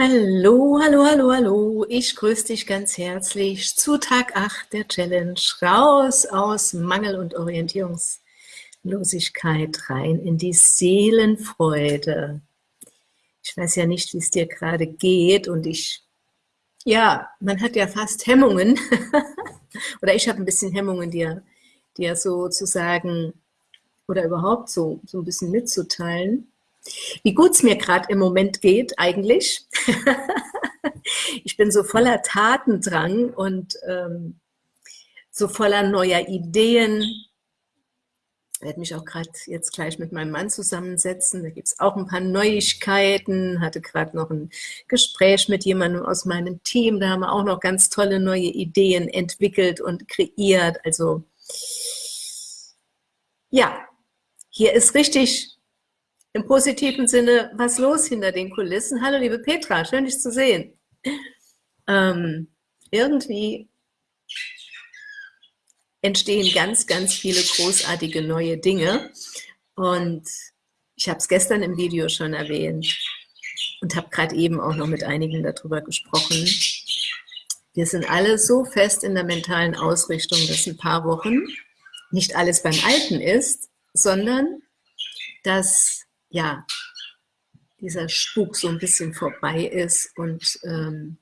Hallo, hallo, hallo, hallo. Ich grüße dich ganz herzlich zu Tag 8 der Challenge. Raus aus Mangel und Orientierungslosigkeit rein in die Seelenfreude. Ich weiß ja nicht, wie es dir gerade geht und ich, ja, man hat ja fast Hemmungen oder ich habe ein bisschen Hemmungen, dir, dir sozusagen oder überhaupt so, so ein bisschen mitzuteilen wie gut es mir gerade im Moment geht eigentlich. ich bin so voller Tatendrang und ähm, so voller neuer Ideen. Ich werde mich auch gerade jetzt gleich mit meinem Mann zusammensetzen. Da gibt es auch ein paar Neuigkeiten. Hatte gerade noch ein Gespräch mit jemandem aus meinem Team. Da haben wir auch noch ganz tolle neue Ideen entwickelt und kreiert. Also ja, hier ist richtig im positiven Sinne was los hinter den Kulissen. Hallo liebe Petra, schön dich zu sehen. Ähm, irgendwie entstehen ganz, ganz viele großartige neue Dinge und ich habe es gestern im Video schon erwähnt und habe gerade eben auch noch mit einigen darüber gesprochen. Wir sind alle so fest in der mentalen Ausrichtung, dass ein paar Wochen nicht alles beim Alten ist, sondern dass ja, dieser Spuk so ein bisschen vorbei ist und ähm,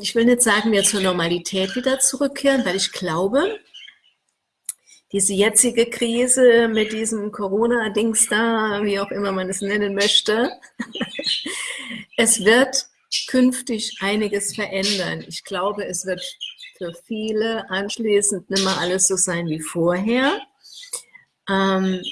ich will nicht sagen, wir zur Normalität wieder zurückkehren, weil ich glaube, diese jetzige Krise mit diesem Corona-Dings da, wie auch immer man es nennen möchte, es wird künftig einiges verändern. Ich glaube, es wird für viele anschließend nicht mehr alles so sein wie vorher. Ähm,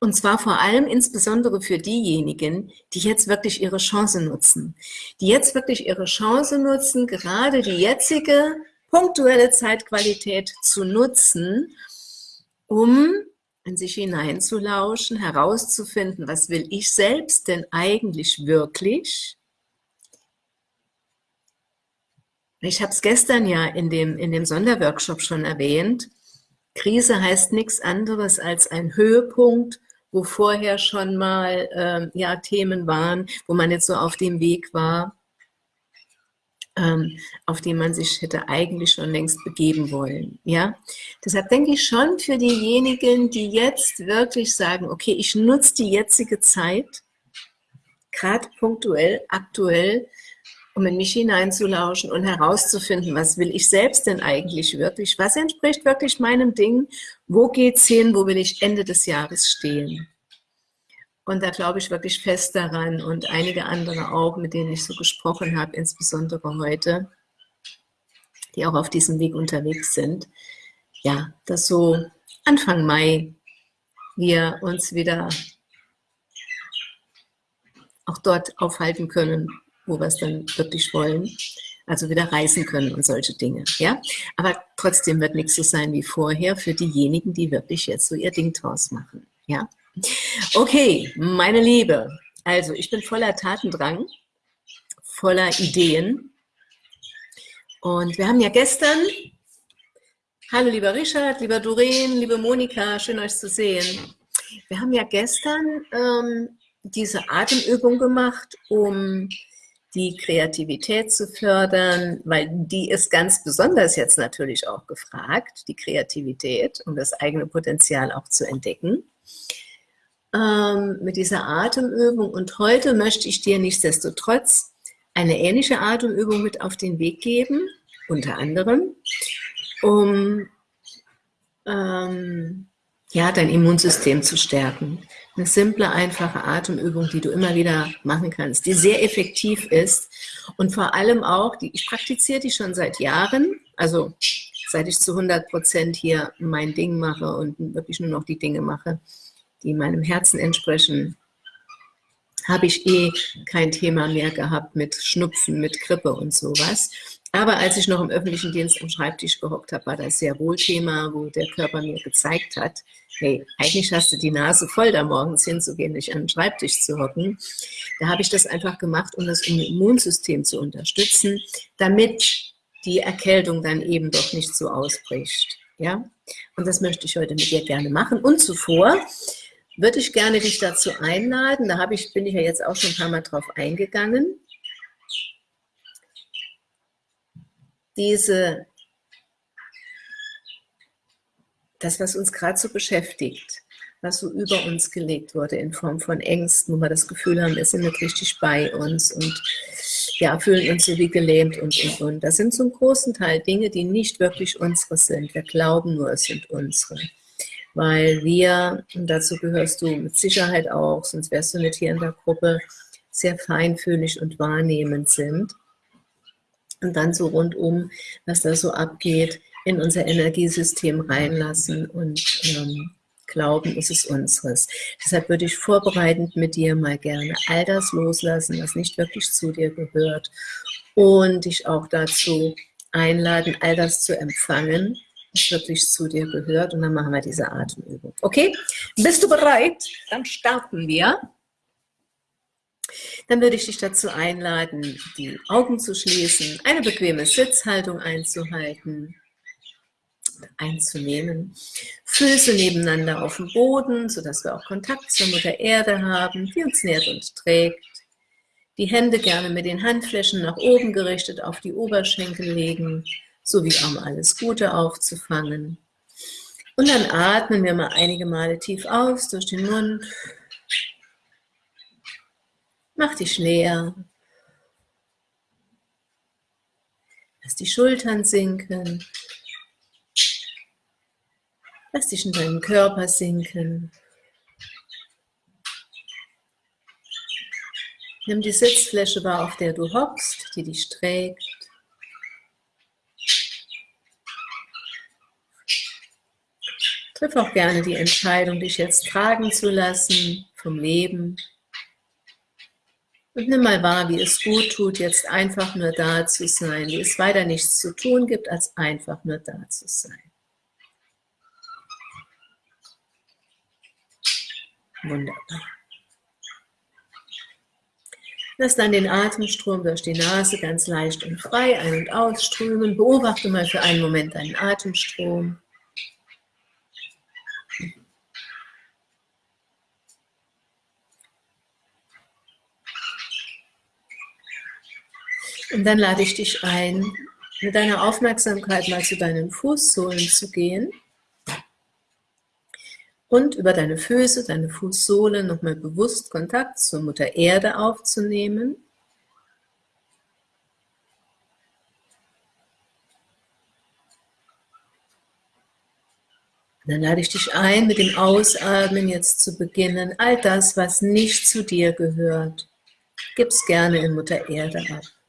und zwar vor allem insbesondere für diejenigen, die jetzt wirklich ihre Chance nutzen. Die jetzt wirklich ihre Chance nutzen, gerade die jetzige punktuelle Zeitqualität zu nutzen, um in sich hineinzulauschen, herauszufinden, was will ich selbst denn eigentlich wirklich? Ich habe es gestern ja in dem, in dem Sonderworkshop schon erwähnt, Krise heißt nichts anderes als ein Höhepunkt, wo vorher schon mal ähm, ja, Themen waren, wo man jetzt so auf dem Weg war, ähm, auf den man sich hätte eigentlich schon längst begeben wollen. Ja? Deshalb denke ich schon für diejenigen, die jetzt wirklich sagen, okay, ich nutze die jetzige Zeit, gerade punktuell, aktuell, um in mich hineinzulauschen und herauszufinden, was will ich selbst denn eigentlich wirklich, was entspricht wirklich meinem Ding, wo geht's hin, wo will ich Ende des Jahres stehen. Und da glaube ich wirklich fest daran und einige andere auch, mit denen ich so gesprochen habe, insbesondere heute, die auch auf diesem Weg unterwegs sind, ja, dass so Anfang Mai wir uns wieder auch dort aufhalten können, wo wir es dann wirklich wollen. Also wieder reisen können und solche Dinge. Ja? Aber trotzdem wird nichts so sein wie vorher für diejenigen, die wirklich jetzt so ihr Ding draus machen. Ja? Okay, meine Liebe, also ich bin voller Tatendrang, voller Ideen. Und wir haben ja gestern, hallo lieber Richard, lieber Doreen, liebe Monika, schön euch zu sehen. Wir haben ja gestern ähm, diese Atemübung gemacht, um die Kreativität zu fördern, weil die ist ganz besonders jetzt natürlich auch gefragt, die Kreativität, um das eigene Potenzial auch zu entdecken, ähm, mit dieser Atemübung. Und heute möchte ich dir nichtsdestotrotz eine ähnliche Atemübung mit auf den Weg geben, unter anderem, um ähm, ja, dein Immunsystem zu stärken. Eine simple, einfache Atemübung, die du immer wieder machen kannst, die sehr effektiv ist und vor allem auch, die, ich praktiziere die schon seit Jahren, also seit ich zu 100 Prozent hier mein Ding mache und wirklich nur noch die Dinge mache, die meinem Herzen entsprechen, habe ich eh kein Thema mehr gehabt mit Schnupfen, mit Grippe und sowas. Aber als ich noch im öffentlichen Dienst am Schreibtisch gehockt habe, war das sehr wohl Thema, wo der Körper mir gezeigt hat, hey, eigentlich hast du die Nase voll, da morgens hinzugehen, nicht an den Schreibtisch zu hocken. Da habe ich das einfach gemacht, um das Immunsystem zu unterstützen, damit die Erkältung dann eben doch nicht so ausbricht. Ja? Und das möchte ich heute mit dir gerne machen. Und zuvor würde ich gerne dich dazu einladen, da habe ich, bin ich ja jetzt auch schon ein paar Mal drauf eingegangen, diese, das, was uns gerade so beschäftigt, was so über uns gelegt wurde in Form von Ängsten, wo wir das Gefühl haben, wir sind nicht richtig bei uns und ja, fühlen uns so wie gelähmt und, und, und. Das sind zum großen Teil Dinge, die nicht wirklich unsere sind. Wir glauben nur, es sind unsere. Weil wir, und dazu gehörst du mit Sicherheit auch, sonst wärst du nicht hier in der Gruppe, sehr feinfühlig und wahrnehmend sind. Und dann so rundum, was da so abgeht, in unser Energiesystem reinlassen und ähm, glauben, ist es unseres. Deshalb würde ich vorbereitend mit dir mal gerne all das loslassen, was nicht wirklich zu dir gehört und dich auch dazu einladen, all das zu empfangen, was wirklich zu dir gehört und dann machen wir diese Atemübung. Okay? Bist du bereit? Dann starten wir. Dann würde ich dich dazu einladen, die Augen zu schließen, eine bequeme Sitzhaltung einzuhalten einzunehmen. Füße nebeneinander auf dem Boden, sodass wir auch Kontakt zur Mutter Erde haben, die uns nährt und trägt. Die Hände gerne mit den Handflächen nach oben gerichtet auf die Oberschenkel legen, sowie um alles Gute aufzufangen. Und dann atmen wir mal einige Male tief aus durch den Mund. Mach dich leer. Lass die Schultern sinken. Lass dich in deinen Körper sinken. Nimm die Sitzfläche wahr, auf der du hockst, die dich trägt. Triff auch gerne die Entscheidung, dich jetzt tragen zu lassen vom Leben. Und nimm mal wahr, wie es gut tut, jetzt einfach nur da zu sein, wie es weiter nichts zu tun gibt, als einfach nur da zu sein. Wunderbar. Lass dann den Atemstrom durch die Nase ganz leicht und frei ein- und ausströmen. Beobachte mal für einen Moment deinen Atemstrom. Und dann lade ich dich ein, mit deiner Aufmerksamkeit mal zu deinen Fußsohlen zu gehen und über deine Füße, deine Fußsohle nochmal bewusst Kontakt zur Mutter Erde aufzunehmen. dann lade ich dich ein, mit dem Ausatmen jetzt zu beginnen. All das, was nicht zu dir gehört, gib's gerne in Mutter Erde ab.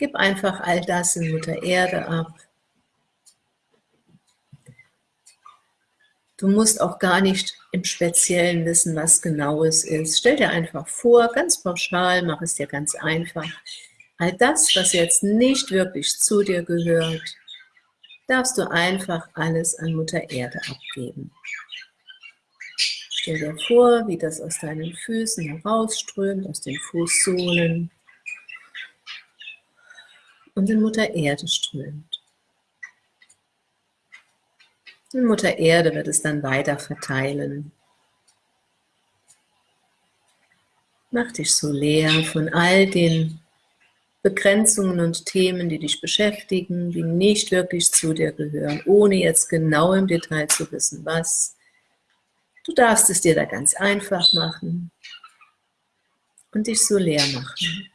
Gib einfach all das in Mutter Erde ab. Du musst auch gar nicht im Speziellen wissen, was genau es ist. Stell dir einfach vor, ganz pauschal, mach es dir ganz einfach. All das, was jetzt nicht wirklich zu dir gehört, darfst du einfach alles an Mutter Erde abgeben. Stell dir vor, wie das aus deinen Füßen herausströmt, aus den Fußsohlen und in Mutter Erde strömt. Und Mutter Erde wird es dann weiter verteilen. Mach dich so leer von all den Begrenzungen und Themen, die dich beschäftigen, die nicht wirklich zu dir gehören, ohne jetzt genau im Detail zu wissen, was. Du darfst es dir da ganz einfach machen und dich so leer machen.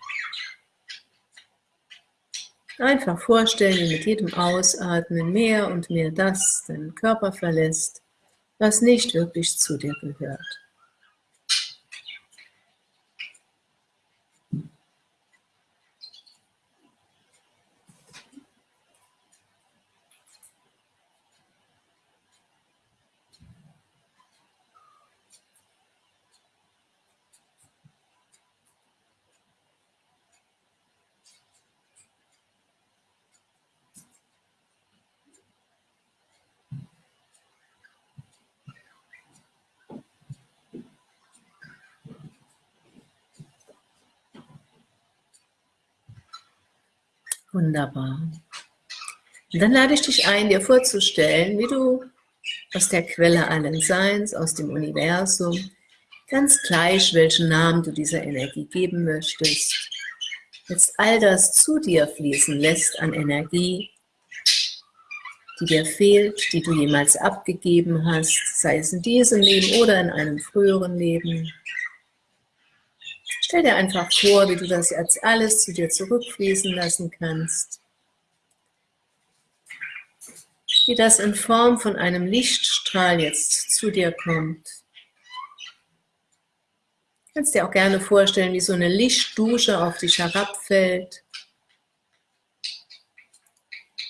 Einfach vorstellen, wie mit jedem Ausatmen mehr und mehr das deinen Körper verlässt, was nicht wirklich zu dir gehört. Wunderbar. Und dann lade ich dich ein, dir vorzustellen, wie du aus der Quelle allen Seins, aus dem Universum, ganz gleich, welchen Namen du dieser Energie geben möchtest, jetzt all das zu dir fließen lässt an Energie, die dir fehlt, die du jemals abgegeben hast, sei es in diesem Leben oder in einem früheren Leben. Stell dir einfach vor, wie du das jetzt alles zu dir zurückfließen lassen kannst. Wie das in Form von einem Lichtstrahl jetzt zu dir kommt. Du kannst dir auch gerne vorstellen, wie so eine Lichtdusche auf dich herabfällt.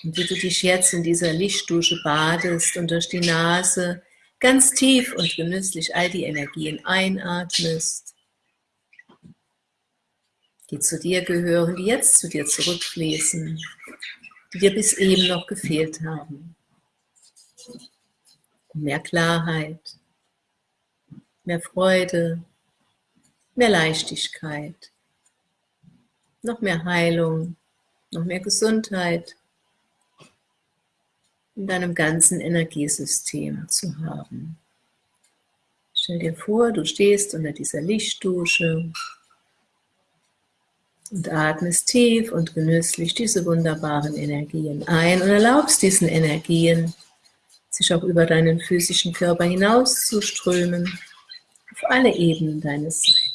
Und wie du dich jetzt in dieser Lichtdusche badest und durch die Nase ganz tief und genüsslich all die Energien einatmest die zu dir gehören, die jetzt zu dir zurückfließen, die dir bis eben noch gefehlt haben. Mehr Klarheit, mehr Freude, mehr Leichtigkeit, noch mehr Heilung, noch mehr Gesundheit in deinem ganzen Energiesystem zu haben. Stell dir vor, du stehst unter dieser Lichtdusche und atmest tief und genüsslich diese wunderbaren Energien ein und erlaubst diesen Energien, sich auch über deinen physischen Körper hinaus zu strömen, auf alle Ebenen deines Seins.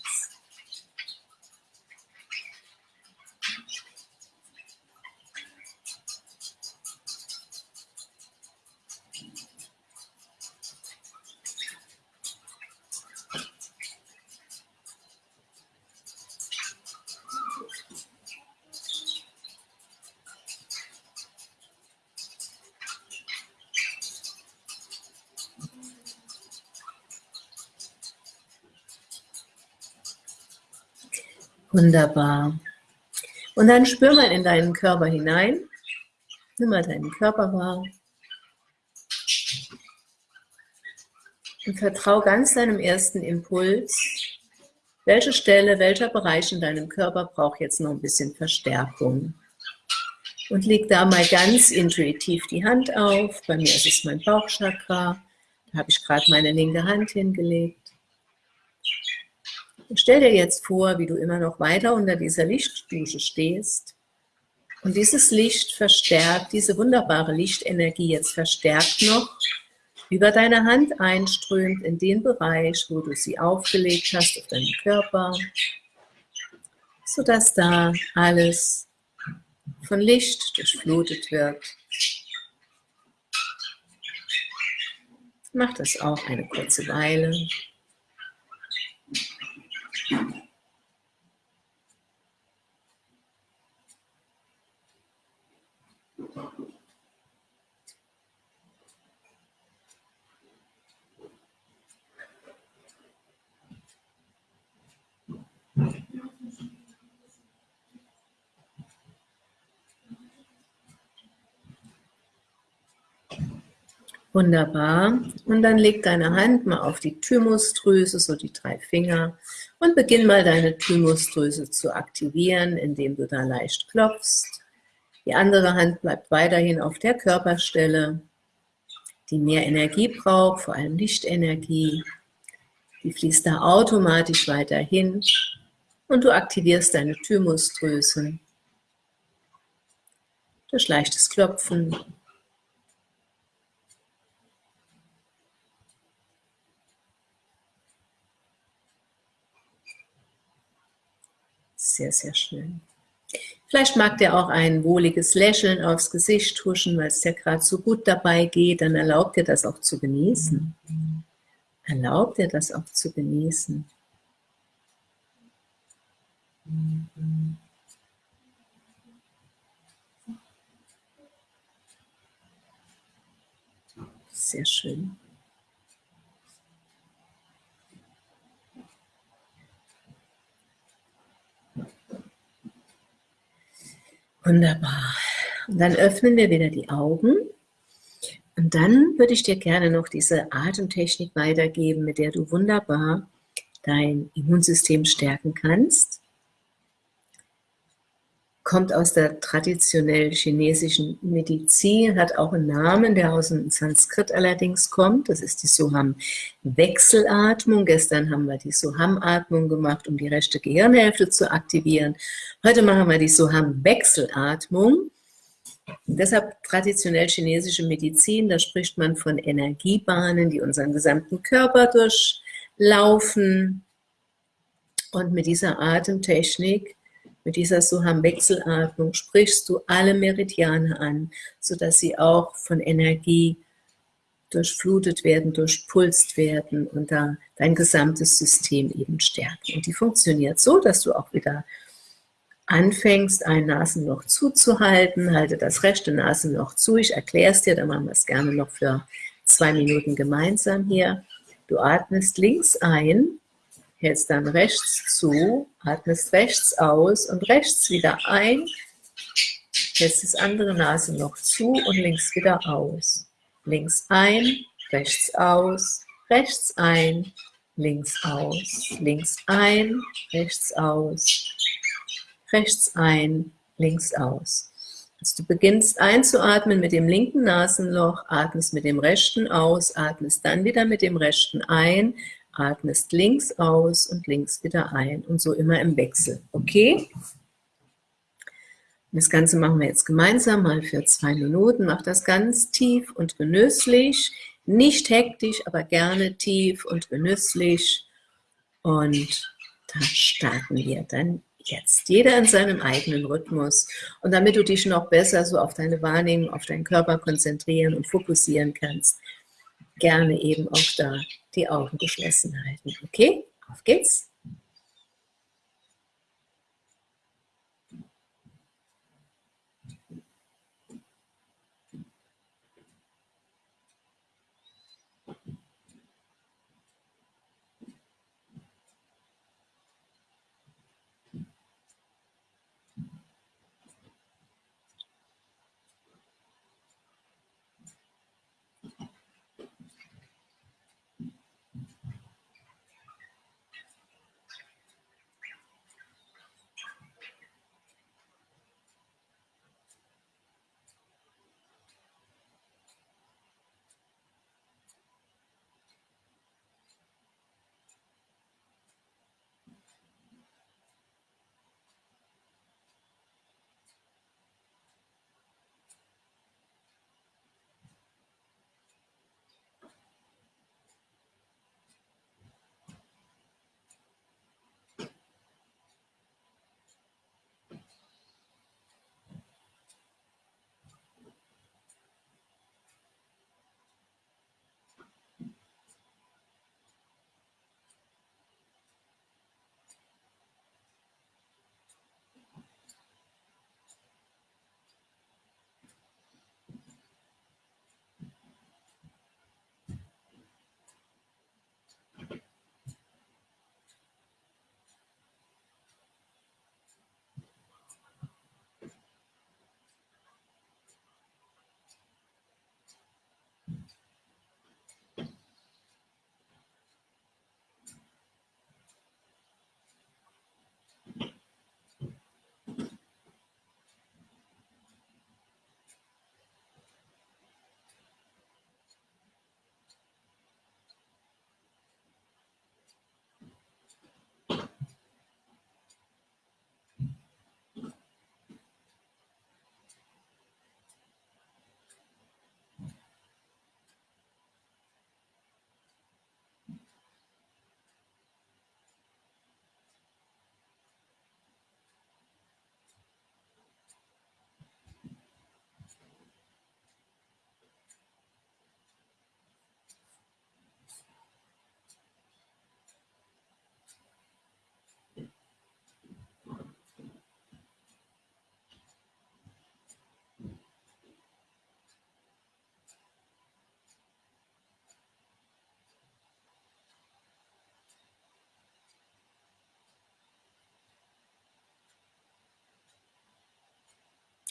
Wunderbar. Und dann spür mal in deinen Körper hinein. Nimm mal deinen Körper wahr. Und vertrau ganz deinem ersten Impuls. Welche Stelle, welcher Bereich in deinem Körper braucht jetzt noch ein bisschen Verstärkung? Und leg da mal ganz intuitiv die Hand auf. Bei mir ist es mein Bauchchakra. Da habe ich gerade meine linke Hand hingelegt. Stell dir jetzt vor, wie du immer noch weiter unter dieser Lichtdusche stehst und dieses Licht verstärkt, diese wunderbare Lichtenergie jetzt verstärkt noch über deine Hand einströmt in den Bereich, wo du sie aufgelegt hast auf deinen Körper, sodass da alles von Licht durchflutet wird. Mach das auch eine kurze Weile. Thank you. Wunderbar. Und dann leg deine Hand mal auf die Thymusdrüse, so die drei Finger, und beginn mal deine Thymusdrüse zu aktivieren, indem du da leicht klopfst. Die andere Hand bleibt weiterhin auf der Körperstelle, die mehr Energie braucht, vor allem Lichtenergie. Die fließt da automatisch weiterhin und du aktivierst deine Thymusdrüse durch leichtes Klopfen Sehr, sehr schön. Vielleicht mag der auch ein wohliges Lächeln aufs Gesicht tuschen, weil es dir gerade so gut dabei geht, dann erlaubt dir das auch zu genießen. Erlaubt dir das auch zu genießen. Sehr schön. Wunderbar. Und dann öffnen wir wieder die Augen. Und dann würde ich dir gerne noch diese Atemtechnik weitergeben, mit der du wunderbar dein Immunsystem stärken kannst. Kommt aus der traditionell chinesischen Medizin, hat auch einen Namen, der aus dem Sanskrit allerdings kommt. Das ist die Soham-Wechselatmung. Gestern haben wir die Soham-Atmung gemacht, um die rechte Gehirnhälfte zu aktivieren. Heute machen wir die Soham-Wechselatmung. Deshalb traditionell chinesische Medizin, da spricht man von Energiebahnen, die unseren gesamten Körper durchlaufen. Und mit dieser Atemtechnik mit dieser Suham-Wechselatmung sprichst du alle Meridiane an, sodass sie auch von Energie durchflutet werden, durchpulst werden und da dein gesamtes System eben stärken. Und die funktioniert so, dass du auch wieder anfängst, ein Nasenloch zuzuhalten, halte das rechte Nasenloch zu, ich erkläre es dir, dann machen wir es gerne noch für zwei Minuten gemeinsam hier. Du atmest links ein, hältst dann rechts zu, atmest rechts aus und rechts wieder ein, hältst das andere Nasenloch zu und links wieder aus. Links ein, rechts aus, rechts ein, links aus, links ein, rechts aus, rechts ein, links aus. Also du beginnst einzuatmen mit dem linken Nasenloch, atmest mit dem rechten aus, atmest dann wieder mit dem rechten ein, atmest links aus und links wieder ein und so immer im Wechsel, okay? Das Ganze machen wir jetzt gemeinsam mal für zwei Minuten. Mach das ganz tief und genüsslich, nicht hektisch, aber gerne tief und genüsslich. Und da starten wir dann jetzt. Jeder in seinem eigenen Rhythmus. Und damit du dich noch besser so auf deine Wahrnehmung, auf deinen Körper konzentrieren und fokussieren kannst, gerne eben auch da die Augen geschlossen halten. Okay, auf geht's.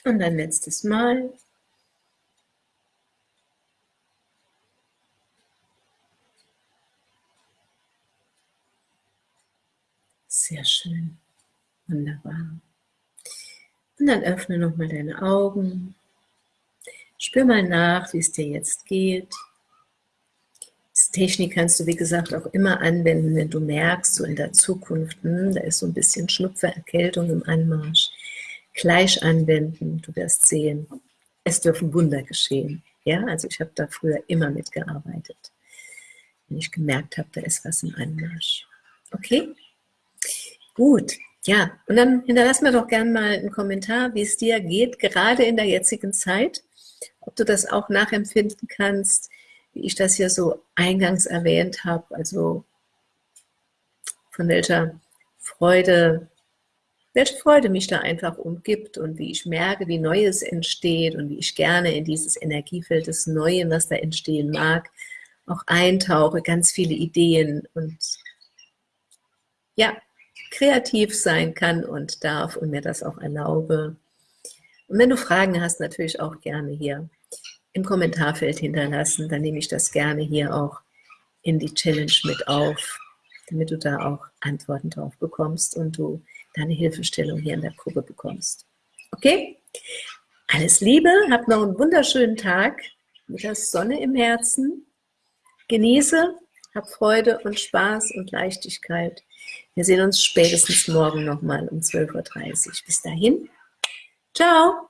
Und ein letztes Mal. Sehr schön. Wunderbar. Und dann öffne nochmal deine Augen. Spür mal nach, wie es dir jetzt geht. Diese Technik kannst du, wie gesagt, auch immer anwenden, wenn du merkst, so in der Zukunft, hm, da ist so ein bisschen Schnupfe, Erkältung im Anmarsch. Gleich anwenden, du wirst sehen, es dürfen Wunder geschehen. Ja, also ich habe da früher immer mitgearbeitet, wenn ich gemerkt habe, da ist was im Anmarsch. Okay? Gut, ja, und dann hinterlass mir doch gerne mal einen Kommentar, wie es dir geht, gerade in der jetzigen Zeit, ob du das auch nachempfinden kannst, wie ich das hier so eingangs erwähnt habe, also von welcher Freude, welche Freude mich da einfach umgibt und wie ich merke, wie Neues entsteht und wie ich gerne in dieses Energiefeld des Neuen, was da entstehen mag, auch eintauche, ganz viele Ideen und ja, kreativ sein kann und darf und mir das auch erlaube. Und wenn du Fragen hast, natürlich auch gerne hier im Kommentarfeld hinterlassen, dann nehme ich das gerne hier auch in die Challenge mit auf, damit du da auch Antworten drauf bekommst und du deine Hilfestellung hier in der Gruppe bekommst. Okay? Alles Liebe, hab noch einen wunderschönen Tag mit der Sonne im Herzen. Genieße, hab Freude und Spaß und Leichtigkeit. Wir sehen uns spätestens morgen nochmal um 12.30 Uhr. Bis dahin, ciao!